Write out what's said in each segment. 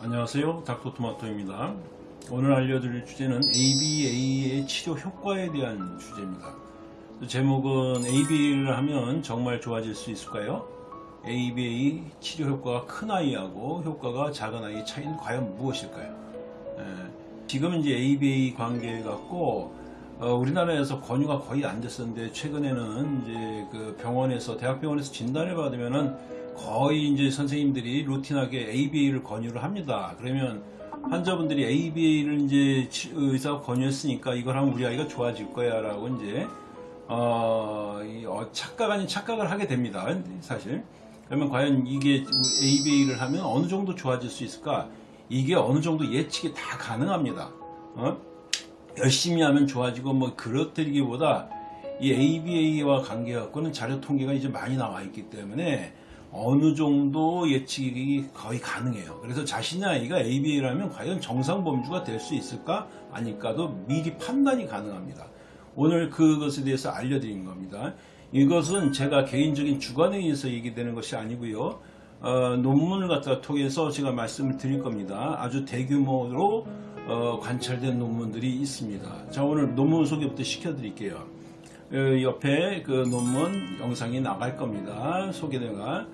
안녕하세요 닥터토마토입니다 오늘 알려드릴 주제는 ABA의 치료 효과에 대한 주제입니다 제목은 ABA를 하면 정말 좋아질 수 있을까요? ABA 치료 효과가 큰 아이하고 효과가 작은 아이의 차이는 과연 무엇일까요? 에, 지금 이제 ABA 관계 갖고 어, 우리나라에서 권유가 거의 안 됐었는데 최근에는 이제 그 병원에서 대학병원에서 진단을 받으면은 거의 이제 선생님들이 루틴하게 ABA를 권유를 합니다. 그러면 환자분들이 ABA를 이제 치- 의사가 권유했으니까 이걸 하면 우리 아이가 좋아질 거야 라고 이제 어, 이, 어, 착각 아닌 착각을 하게 됩니다. 사실. 그러면 과연 이게 ABA를 하면 어느 정도 좋아질 수 있을까? 이게 어느 정도 예측이 다 가능합니다. 어? 열심히 하면 좋아지고 뭐 그렇다기보다 이 ABA와 관계 갖고는 자료 통계가 이제 많이 나와 있기 때문에 어느 정도 예측이 거의 가능해요. 그래서 자신의 아이가 ABA라면 과연 정상 범주가 될 수 있을까 아닐까도 미리 판단이 가능합니다. 오늘 그것에 대해서 알려드린 겁니다. 이것은 제가 개인적인 주관에 의해서 얘기되는 것이 아니고요. 어, 논문을 갖다 통해서 제가 말씀을 드릴 겁니다. 아주 대규모로 어, 관찰된 논문들이 있습니다. 자 오늘 논문 소개부터 시켜드릴게요. 어, 옆에 그 논문 영상이 나갈 겁니다. 소개대가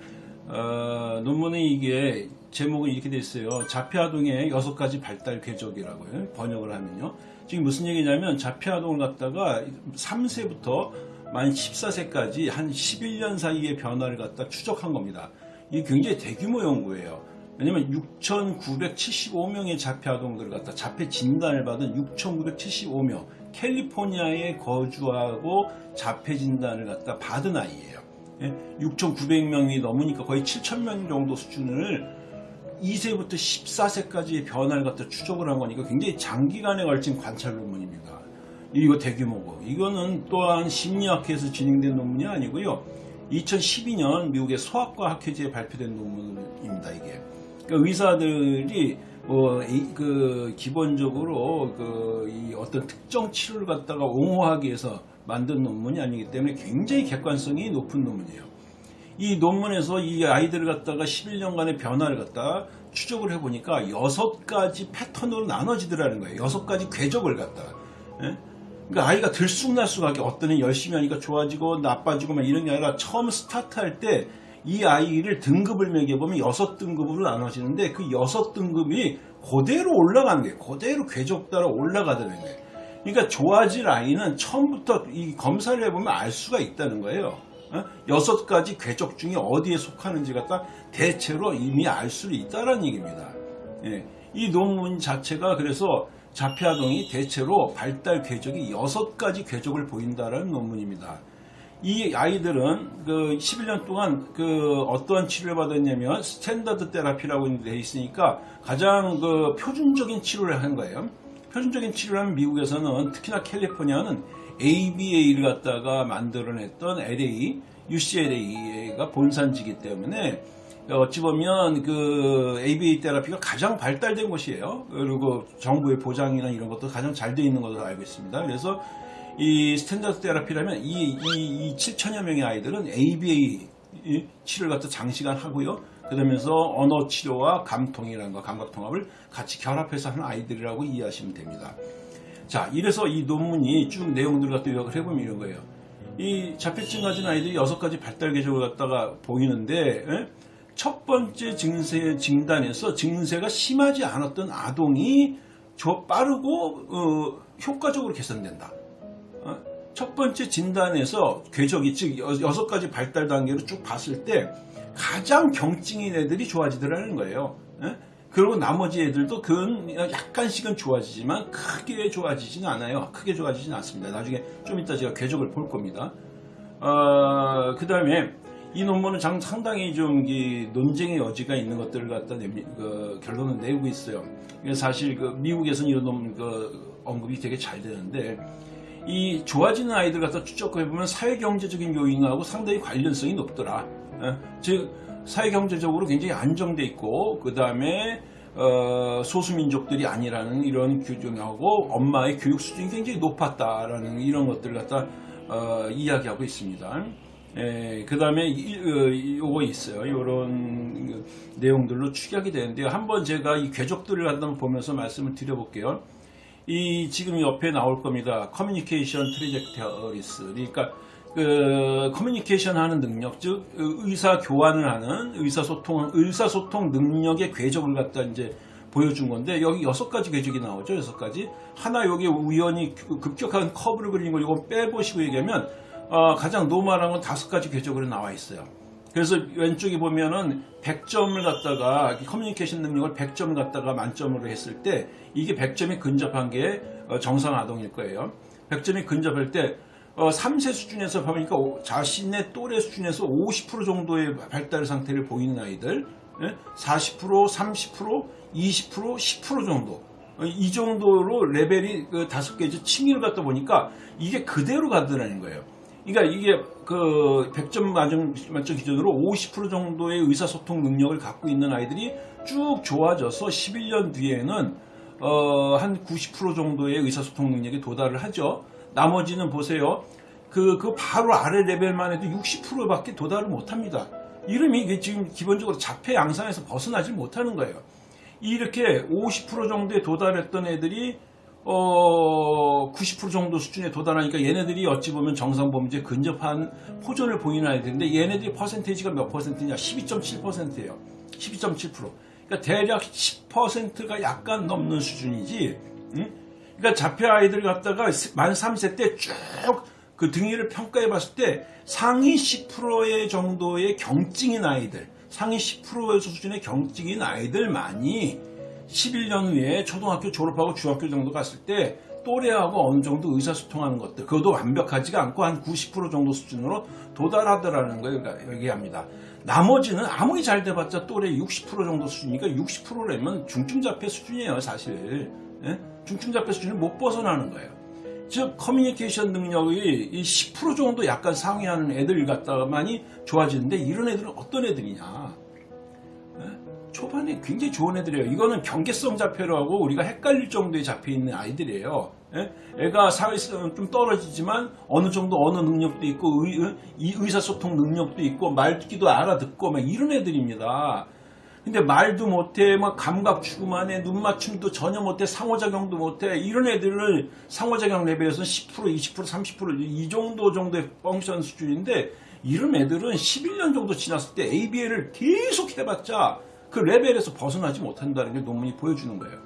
어, 논문의 이게 제목은 이렇게 돼 있어요. 자폐아동의 여섯 가지 발달 궤적이라고요. 번역을 하면요. 지금 무슨 얘기냐면 자폐아동을 갖다가 3세부터 만 14세까지 한 11년 사이의 변화를 갖다 추적한 겁니다. 이게 굉장히 대규모 연구예요. 왜냐면 6,975명의 자폐 아동들을 갖다 자폐 진단을 받은 6,975명 캘리포니아에 거주하고 자폐 진단을 갖다 받은 아이예요. 6,900명이 넘으니까 거의 7,000명 정도 수준을 2세부터 14세까지의 변화를 갖다 추적을 한 거니까 굉장히 장기간에 걸친 관찰 논문입니다. 이거 대규모고 이거는 또한 심리학회에서 진행된 논문이 아니고요. 2012년 미국의 소아과 학회지에 발표된 논문입니다. 이게 그러니까 의사들이 어, 이- 그 기본적으로 그 이 어떤 특정 치료를 갖다가 옹호하기 위해서 만든 논문이 아니기 때문에 굉장히 객관성이 높은 논문이에요. 이 논문에서 이 아이들을 갖다가 11년간의 변화를 갖다가 추적을 해보니까 여섯 가지 패턴으로 나눠지더라는 거예요. 여섯 가지 궤적을 갖다가. 예? 그러니까 아이가 들쑥날쑥하게 어떤 애 열심히 하니까 좋아지고 나빠지고 막 이런 게 아니라 처음 스타트할 때 이 아이를 등급을 매겨보면 여섯 등급으로 나눠지는데 그 여섯 등급이 그대로 올라가는 거예요. 그대로 궤적 따라 올라가더라는 거예요. 그러니까 좋아질 아이는 처음부터 이 검사를 해보면 알 수가 있다는 거예요. 어? 여섯 가지 궤적 중에 어디에 속하는지 갖다 대체로 이미 알 수 있다는 얘기입니다. 예. 이 논문 자체가 그래서 자폐아동이 대체로 발달 궤적이 여섯 가지 궤적을 보인다는 논문입니다. 이 아이들은 그 11년 동안 그 어떠한 치료를 받았냐면 standard therapy라고 돼 있으니까 가장 그 표준적인 치료를 한 거예요. 표준적인 치료를 하면 미국에서는 특히나 캘리포니아는 ABA를 갖다가 만들어냈던 LA, UCLA가 본산지기 때문에 어찌 보면 그 ABA 테라피가 가장 발달된 곳이에요. 그리고 정부의 보장이나 이런 것도 가장 잘 되어 있는 것으로 알고 있습니다. 그래서 이 standard therapy라면 이, 이, 이 7천여 명의 아이들은 ABA 치료를 갖다 장시간 하고요. 그러면서 언어 치료와 감통이라는 거, 감각 통합을 같이 결합해서 하는 아이들이라고 이해하시면 됩니다. 자, 이래서 이 논문이 쭉 내용들을 갖다 요약을 해보면 이런 거예요. 이 자폐증 가진 아이들이 여섯 가지 발달 궤적을 갖다가 보이는데, 에? 첫 번째 증세 진단에서 증세가 심하지 않았던 아동이 저 빠르고 어, 효과적으로 개선된다. 어? 첫 번째 진단에서 궤적이 즉 여- 여섯 가지 발달 단계로 쭉 봤을 때 가장 경증인 애들이 좋아지더라는 거예요. 예? 그리고 나머지 애들도 그 약간씩은 좋아지지만 크게 좋아지지는 않아요. 크게 좋아지지는 않습니다. 나중에 좀 이따 제가 궤적을 볼 겁니다. 어, 그 다음에 이 논문은 장- 상당히 좀이 논쟁의 여지가 있는 것들을 갖다 내, 그 결론을 내고 있어요. 사실 그 미국에서는 이런 논문 그 언급이 되게 잘 되는데 이 좋아지는 아이들 갖다 추적해보면 사회경제적인 요인하고 상당히 관련성이 높더라. 어, 즉 사회경제적으로 굉장히 안정돼 있고 그 다음에 어, 소수민족들이 아니라는 이런 규정하고 엄마의 교육 수준이 굉장히 높았다라는 이런 것들을 갖다 어, 이야기하고 있습니다. 그 다음에 요거 있어요. 이런 내용들로 축약이 되는데요. 한번 제가 이 궤적들을 한번 보면서 말씀을 드려볼게요. 이 지금 옆에 나올 겁니다. communication trajectories. 그러니까 그 커뮤니케이션 하는 능력, 즉 의사 교환을 하는 의사소통 의사소통 능력의 궤적을 갖다 이제 보여준 건데 여기 여섯 가지 궤적이 나오죠. 여섯 가지. 하나 여기 우연히 급격한 커브를 그리는 걸 이거 빼보시고 얘기하면 어, 가장 normal한 건 다섯 가지 궤적으로 나와 있어요. 그래서 왼쪽에 보면은 100점을 갖다가 커뮤니케이션 능력을 100점을 갖다가 만점으로 했을 때 이게 100점이 근접한 게 어, 정상 아동일 거예요. 100점이 근접할 때 어, 3세 수준에서 보니까 자신의 또래 수준에서 50% 정도의 발달 상태를 보이는 아이들, 40%, 30%, 20%, 10% 정도. 어, 이 정도로 레벨이 그 다섯 개의 층위를 갖다 보니까 이게 그대로 가더라는 거예요. 그러니까 이게 그 100점 만점, 만점 기준으로 50% 정도의 의사소통 능력을 갖고 있는 아이들이 쭉 좋아져서 11년 뒤에는 어, 한 90% 정도의 의사소통 능력에 도달을 하죠. 나머지는 보세요. 그, 그 바로 아래 레벨만 해도 60%밖에 도달을 못합니다. 이름이 지금 기본적으로 자폐 양상에서 벗어나지 못하는 거예요. 이렇게 50% 정도에 도달했던 애들이 어, 90% 정도 수준에 도달하니까 얘네들이 어찌 보면 정상 범죄에 근접한 호전을 보이는 아이들인데 얘네들이 퍼센테이지가 몇 퍼센트냐? 12.7%예요. 12.7%. 그러니까 대략 10%가 약간 넘는 수준이지. 응? 그러니까 자폐 아이들 갖다가 만 3세 때 쭉 그 등위를 평가해 봤을 때 상위 10%의 정도의 경증인 아이들, 상위 10%의 수준의 경증인 아이들만이 11년 후에 초등학교 졸업하고 중학교 정도 갔을 때 또래하고 어느 정도 의사소통하는 것들 그것도 완벽하지가 않고 한 90% 정도 수준으로 도달하더라는 걸 얘기합니다. 나머지는 아무리 잘 돼봤자 또래 60% 정도 수준이니까 60%라면 중증자폐 수준이에요 사실 예? 중증자폐 수준을 못 벗어나는 거예요. 즉 커뮤니케이션 능력이 10% 정도 약간 상회하는 애들 갖다만이 좋아지는데 이런 애들은 어떤 애들이냐 초반에 굉장히 좋은 애들이에요. 이거는 경계성 자폐로 하고 우리가 헷갈릴 정도의 잡혀 있는 아이들이에요. 예? 애가 사회성은 좀 떨어지지만 어느 정도 언어 능력도 있고 의, 의사소통 능력도 있고 말듣기도 알아듣고 막 이런 애들입니다. 근데 말도 못해, 막 감각 추구만 해, 눈 맞춤도 전혀 못해, 상호작용도 못해 이런 애들을 상호작용 레벨에서는 10%, 20%, 30%이 정도 정도의 펑션 수준인데 이런 애들은 11년 정도 지났을 때 ABA를 계속 해봤자 그 레벨에서 벗어나지 못한다는 게 논문이 보여주는 거예요.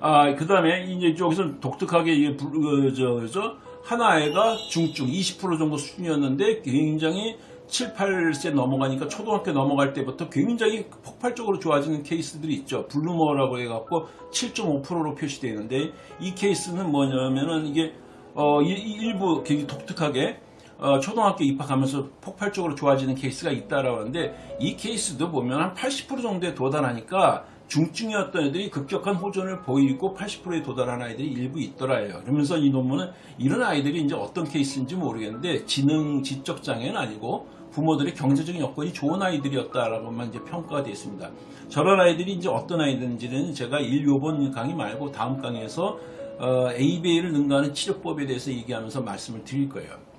아, 그 다음에 이제 여기서 독특하게 이게 그, 저, 저, 하나애가 중증 20% 정도 수준이었는데 굉장히 7, 8세 넘어가니까 초등학교 넘어갈 때부터 굉장히 폭발적으로 좋아지는 케이스들이 있죠. 블루머라고 해갖고 7.5%로 표시되어 있는데 이 케이스는 뭐냐면은 이게 어, 일부 굉장히 독특하게 어, 초등학교 입학하면서 폭발적으로 좋아지는 케이스가 있다라고 하는데 이 케이스도 보면 한 80% 정도에 도달하니까 중증이었던 애들이 급격한 호전을 보이고 80%에 도달한 아이들이 일부 있더라요. 그러면서 이 논문은 이런 아이들이 이제 어떤 케이스인지 모르겠는데 지능 지적 장애는 아니고 부모들의 경제적인 여건이 좋은 아이들이었다라고만 이제 평가가 되어 있습니다. 저런 아이들이 이제 어떤 아이들인지는 제가 1, 요번 강의 말고 다음 강의에서 어, ABA를 능가하는 치료법에 대해서 얘기하면서 말씀을 드릴 거예요.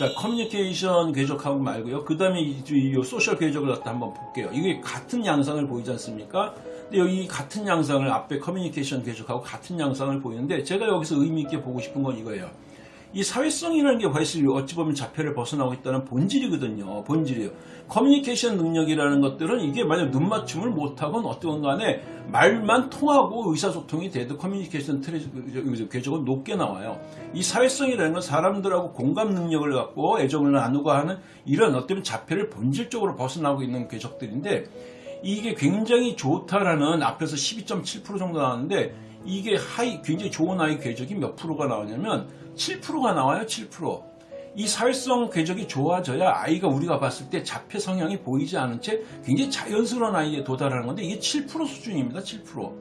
자, 커뮤니케이션 궤적하고 말고요. 그 다음에 이, 이 social 궤적을 갖다 한번 볼게요. 이게 같은 양상을 보이지 않습니까? 근데 여기 같은 양상을 앞에 커뮤니케이션 궤적하고 같은 양상을 보이는데 제가 여기서 의미 있게 보고 싶은 건 이거예요. 이 사회성이라는 게 사실 어찌 보면 자폐를 벗어나고 있다는 본질이거든요. 본질이에요. 커뮤니케이션 능력이라는 것들은 이게 만약 눈 맞춤을 못하건 어떤 간에 말만 통하고 의사소통이 돼도 커뮤니케이션 traje, 궤적은 높게 나와요. 이 사회성이라는 건 사람들하고 공감 능력을 갖고 애정을 나누고 하는 이런 어떤 자폐를 본질적으로 벗어나고 있는 궤적들인데 이게 굉장히 좋다라는 앞에서 12.7% 정도 나왔는데 이게 high 굉장히 좋은 아이 궤적이 몇 프로가 나오냐면 7%가 나와요. 7%. 이 사회성 궤적이 좋아져야 아이가 우리가 봤을 때 자폐 성향이 보이지 않은 채 굉장히 자연스러운 아이에 도달하는 건데 이게 7% 수준입니다. 7%.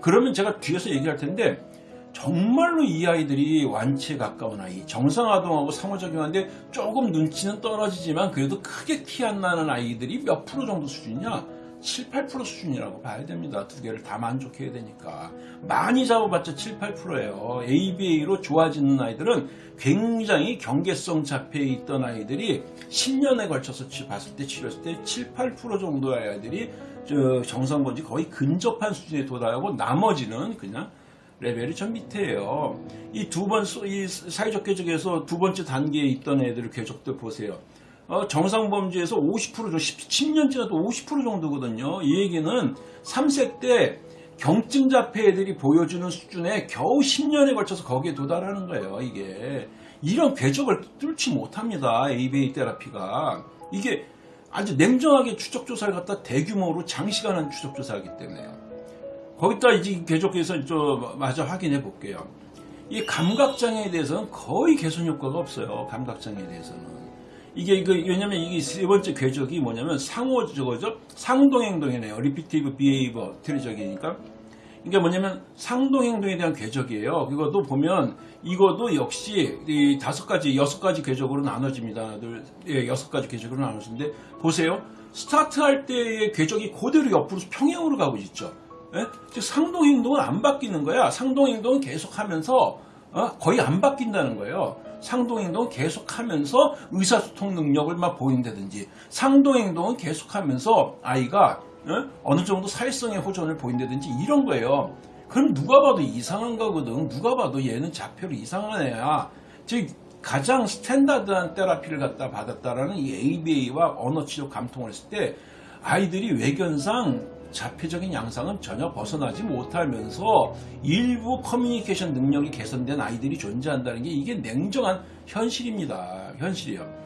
그러면 제가 뒤에서 얘기할 텐데 정말로 이 아이들이 완치에 가까운 아이, 정상아동하고 상호작용하는데 조금 눈치는 떨어지지만 그래도 크게 티 안 나는 아이들이 몇 프로 정도 수준이냐? 7, 8% 수준이라고 봐야 됩니다. 두 개를 다 만족해야 되니까. 많이 잡아봤자 7, 8%예요. ABA로 좋아지는 아이들은 굉장히 경계성 자폐에 있던 아이들이 10년에 걸쳐서 치- 봤을 때 치료했을 때 7, 8% 정도의 아이들이 저 정상본지 거의 근접한 수준에 도달하고 나머지는 그냥 레벨이 좀 밑에예요. 이 두 번, 이 사회적 궤적에서 두 번째 단계에 있던 애들 궤적들 보세요. 어, 정상범주에서 50% 정도, 10년 지나도 50% 정도거든요. 이 얘기는 3세 때 경증 자폐 애들이 보여주는 수준에 겨우 10년에 걸쳐서 거기에 도달하는 거예요. 이게 이런 궤적을 뚫지 못합니다. ABA 테라피가 이게 아주 냉정하게 추적 조사를 갖다 대규모로 장시간 한 추적 조사하기 때문에요. 거기다 이제 궤적에서 좀 마저 확인해 볼게요. 이 감각 장애에 대해서는 거의 개선 효과가 없어요. 감각 장애에 대해서는. 이게 그 왜냐면 이게 세 번째 궤적이 뭐냐면 상호 저거죠. 상동 행동이네요. repetitive behavior trajectory니까. 이게 뭐냐면 상동 행동에 대한 궤적이에요. 그것도 보면 이것도 역시 이 다섯 가지, 여섯 가지 궤적으로 나눠집니다. 둘, 예, 여섯 가지 궤적으로 나눠지는데 보세요. 스타트할 때의 궤적이 그대로 옆으로 평행으로 가고 있죠. 예? 즉 상동 행동은 안 바뀌는 거야. 상동 행동은 계속하면서 어? 거의 안 바뀐다는 거예요. 상동 행동은 계속하면서 의사소통 능력을 막 보인다든지 상동 행동은 계속하면서 아이가 어? 느 정도 사회성의 호전을 보인다든지 이런 거예요. 그럼 누가 봐도 이상한 거거든. 누가 봐도 얘는 자폐로 이상한 애야. 즉 가장 스탠다드한 테라피를 갖다 받았다라는 이 ABA와 언어치료 감통을 했을 때 아이들이 외견상 자폐적인 양상은 전혀 벗어나지 못하면서 일부 커뮤니케이션 능력이 개선된 아이들이 존재한다는 게 이게 냉정한 현실입니다. 현실이요.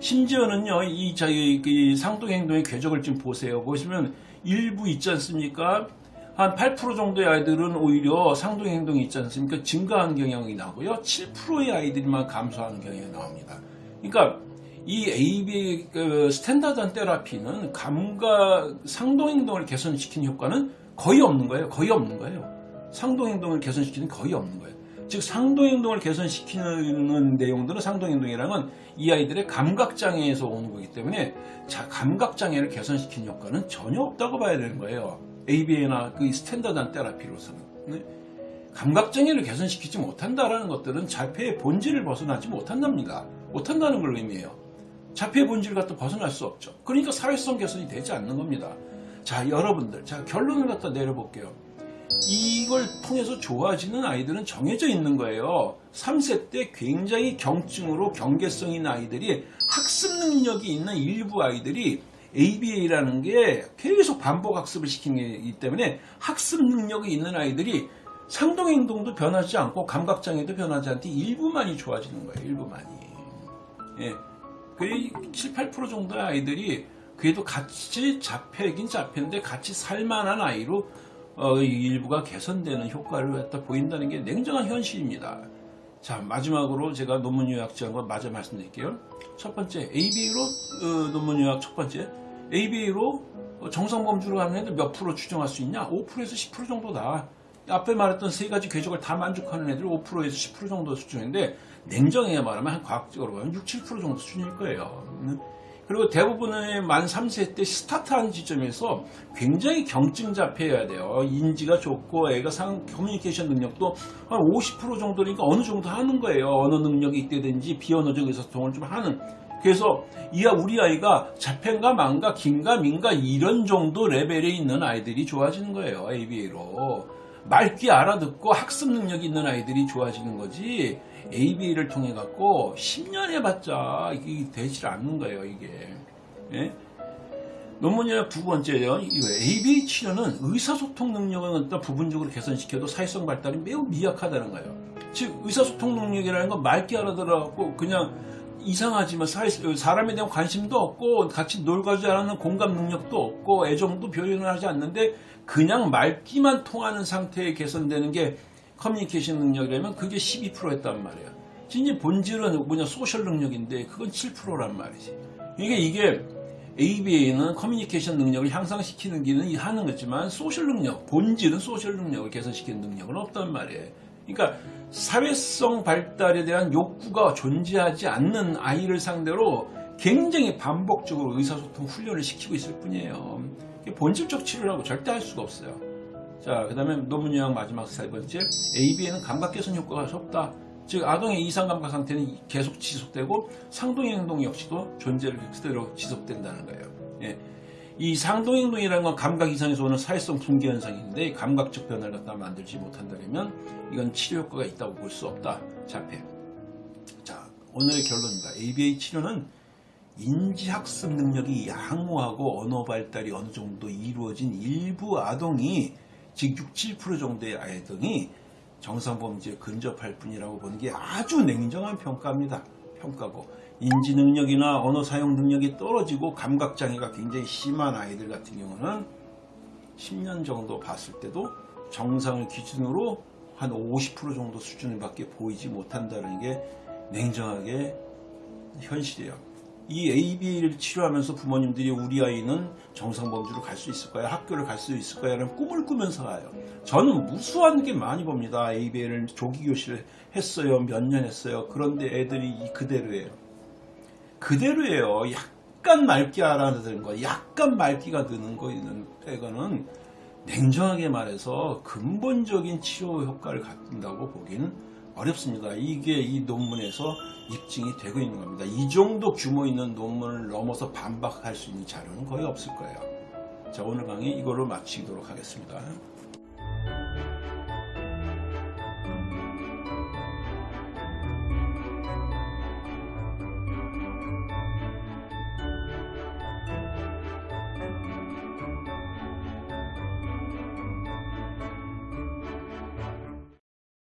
심지어는요, 이 저희 그 상동 행동의 궤적을 좀 보세요. 보시면 일부 있지 않습니까? 한 8% 정도의 아이들은 오히려 상동 행동이 있지 않습니까? 증가하는 경향이 나고요. 7%의 아이들만 감소하는 경향이 나옵니다. 그러니까 이 AB 그 standard한 therapy는 감각 상동 행동을 개선시키는 효과는 거의 없는 거예요. 거의 없는 거예요. 상동 행동을 개선시키는 거의 없는 거예요. 즉 상동 행동을 개선시키는 내용들은 상동 행동이라는 건 이 아이들의 감각 장애에서 오는 거기 때문에 자 감각 장애를 개선시키는 효과는 전혀 없다고 봐야 되는 거예요. ABA나 그 standard한 therapy로서는 네? 감각 장애를 개선시키지 못한다라는 것들은 자폐의 본질을 벗어나지 못한답니다. 못한다는 걸 의미해요. 자폐의 본질을 갖다 벗어날 수 없죠. 그러니까 사회성 개선이 되지 않는 겁니다. 자, 여러분들, 자, 결론을 갖다 내려볼게요. 이걸 통해서 좋아지는 아이들은 정해져 있는 거예요. 3세 때 굉장히 경증으로 경계성 있는 아이들이 학습 능력이 있는 일부 아이들이 ABA라는 게 계속 반복 학습을 시키는 거기 때문에 학습 능력이 있는 아이들이 상동 행동도 변하지 않고 감각 장애도 변하지 않고 일부만이 좋아지는 거예요. 일부만이. 예. 거의 7, 8% 정도의 아이들이 그래도 같이 자폐긴 자폐인데 같이 살만한 아이로 어, 일부가 개선되는 효과를 갖다 보인다는 게 냉정한 현실입니다. 자 마지막으로 제가 논문 요약 지한 거 마저 말씀드릴게요. 첫 번째 ABA로 어, 논문 요약 첫 번째 ABA로 정상 범주로 가는 애들 몇 프로 추정할 수 있냐? 5%에서 10% 정도다. 앞에 말했던 세 가지 궤적을 다 만족하는 애들 5%에서 10% 정도 수준인데 냉정하게 말하면 한 과학적으로 보면 6, 7% 정도 수준일 거예요. 음. 그리고 대부분의 만 3세 때 스타트하는 지점에서 굉장히 경증 자폐여야 돼요. 인지가 좋고 애가 상 커뮤니케이션 능력도 한 50% 정도니까 어느 정도 하는 거예요. 언어 능력이 있다든지 비언어적 의사소통을 좀 하는. 그래서 이야 우리 아이가 자폐인가 망가 긴가 민가 이런 정도 레벨에 있는 아이들이 좋아지는 거예요. ABA로. 맑게 알아듣고 학습 능력이 있는 아이들이 좋아지는 거지. ABA를 통해 갖고 10년 해봤자 이게 되질 않는 거예요 이게. 예? 논문이나 두 번째요. ABA 치료는 의사소통 능력을 갖다 부분적으로 개선시켜도 사회성 발달이 매우 미약하다는 거예요. 즉 의사소통 능력이라는 건 맑게 알아들어갖고 그냥 이상하지만 사람에 대한 관심도 없고 같이 않는 공감 능력도 없고 애정도 표현을 하지 않는데 그냥 말귀만 통하는 상태에 개선되는 게 커뮤니케이션 능력이라면 그게 12%였단 말이야. 진짜 본질은 뭐냐 social 능력인데 그건 7%란 말이지. 이게 이게 ABA는 커뮤니케이션 능력을 향상시키는 기는 하는 거지만 social 능력, 본질은 social 능력을 개선시키는 능력은 없단 말이에요. 그러니까 사회성 발달에 대한 욕구가 존재하지 않는 아이를 상대로 굉장히 반복적으로 의사소통 훈련을 시키고 있을 뿐이에요. 본질적 치료라고 절대 할 수가 없어요. 자, 그 다음에 논문 요약 마지막 세 번째. AB에는 감각 개선 효과가 없다. 즉, 아동의 이상 감각 상태는 계속 지속되고 상동의 행동 역시도 존재를 그대로 지속된다는 거예요. 예. 이 상동행동이라는 건 감각 이상에서 오는 사회성 붕괴 현상인데 감각적 변화를 갖다 만들지 못한다면 이건 치료 효과가 있다고 볼 수 없다. 자폐. 자, 오늘의 결론입니다. ABA 치료는 인지학습 능력이 양호하고 언어 발달이 어느 정도 이루어진 일부 아동이 즉 6, 7% 정도의 아이들이 정상범죄에 근접할 뿐이라고 보는 게 아주 냉정한 평가입니다. 평가고 인지 능력이나 언어 사용 능력이 떨어지고 감각 장애가 굉장히 심한 아이들 같은 경우는 10년 정도 봤을 때도 정상을 기준으로 한 50% 정도 수준을밖에 보이지 못한다는 게 냉정하게 현실이에요. 이 AB를 치료하면서 부모님들이 우리 아이는 정상 범주로 갈 수 있을까요? 학교를 갈 수 있을까요? 라는 꿈을 꾸면서 가요. 저는 무수한 게 많이 봅니다. AB를 조기교실 했어요. 몇 년 했어요. 그런데 애들이 이 그대로예요. 그대로예요. 약간 맑게 알아듣는 거, 약간 맑기가 드는 거 있는 애가는 냉정하게 말해서 근본적인 치료 효과를 갖는다고 보기는 어렵습니다. 이게 이 논문에서 입증이 되고 있는 겁니다. 이 정도 규모 있는 논문을 넘어서 반박할 수 있는 자료는 거의 없을 거예요. 자, 오늘 강의 이걸로 마치도록 하겠습니다.